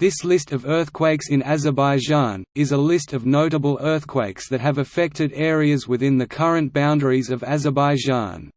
This list of earthquakes in Azerbaijan, is a list of notable earthquakes that have affected areas within the current boundaries of Azerbaijan.